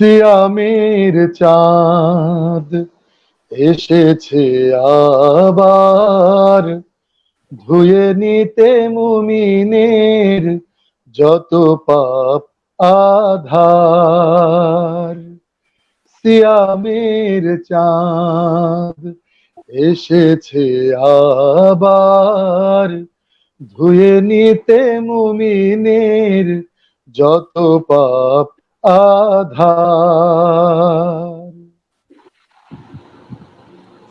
সিয়ামের চাঁদ এসেছে আবার। ধুয়ে নিতে মুমিনের যত পাপ আধার। সিয়ামের চাঁদ এসেছে আবার। ধুয়ে নিতে মুমিনের যত পাপ আধার।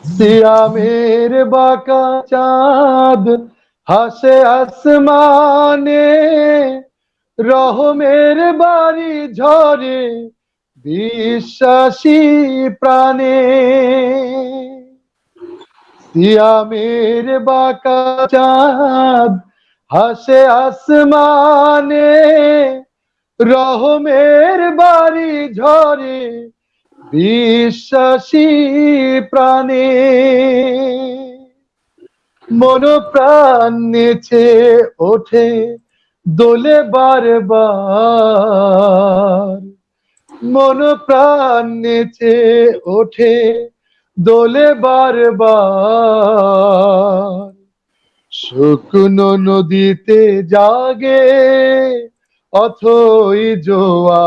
সিয়ামের বাঁকা চাঁদ হাসে আসমানে, রহমের বাড়ি ঝরে, বিশ্বাসী প্রাণে। সিয়ামের বাঁকা চাঁদ হাসে আসমানে, রহমের বাড়ি ঝরে বিশ্বাসী প্রাণে। মন প্রাণ ওঠে দোলে বারবার। মন প্রাণ নেচে ওঠে দোলে বারবার। শুকনো নদীতে জাগে অথই জোয়া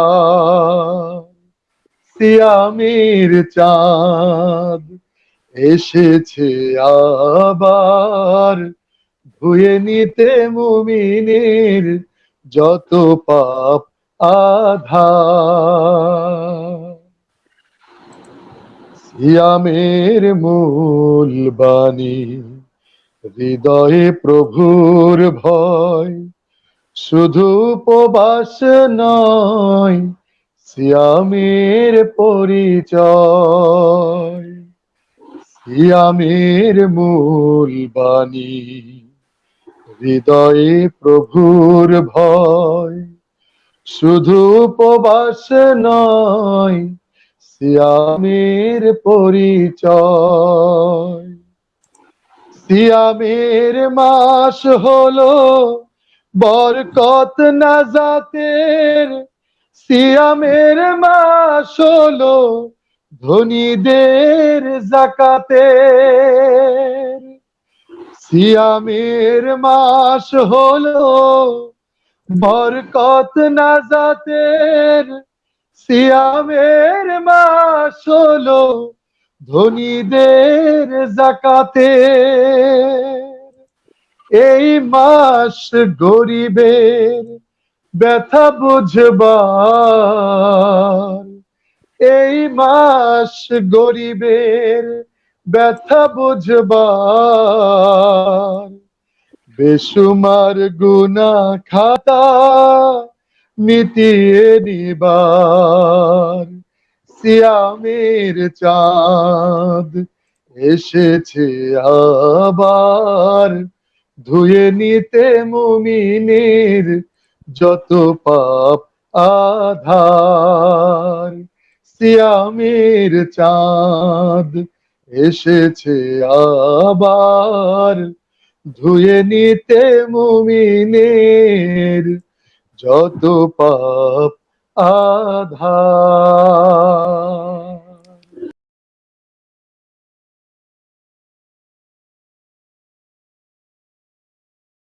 সিয়ামের চাঁদ এসেছে আবার। ধুয়ে নিতে মুমিনের যত পাপ আধার। সিয়ামের মূল বাণী, হৃদয়ে প্রভুর ভয়। শুধু উপবাস নয়, সিয়ামের পরিচয়। সিয়ামের মূল বাণী, হৃদয়ে প্রভুর ভয়। শুধু উপবাস নয় সিয়ামের পরিচয়। সিয়ামের মাস হলো বরকত নাজাতের। সিয়ামের মাস হলো ধনীদের জাকাতের। সিয়ামের মাস হলো বরকত নাজাতের। সিয়ামের মাস হলো ধনীদের জাকাতের। এই মাস গরিবের ব্যথা বুঝবার। এই মাস গরিবের ব্যথা বুঝবার। বেসুমার গুনা খাতা মিটিয়ে নিবার সিয়ামের চাঁদ এসেছে আবার। ধুয়ে নিতে মুমিনের যত পাপ আধার। সিয়ামের চাঁদ এসেছে আবার। ধুয়ে নিতে মুমিনের যত পাপ আধার